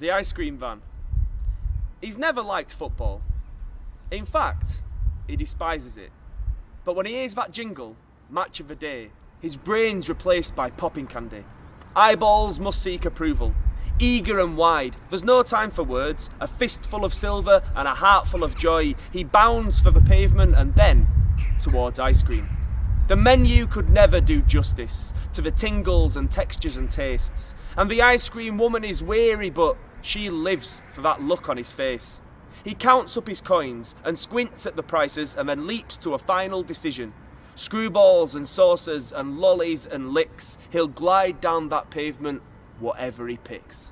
the ice cream van. He's never liked football. In fact, he despises it. But when he hears that jingle, match of the day, his brain's replaced by popping candy. Eyeballs must seek approval. Eager and wide, there's no time for words. A fistful of silver and a heart full of joy. He bounds for the pavement and then towards ice cream. The menu could never do justice to the tingles and textures and tastes. And the ice cream woman is weary, but she lives for that look on his face. He counts up his coins and squints at the prices and then leaps to a final decision. Screwballs and saucers and lollies and licks, he'll glide down that pavement, whatever he picks.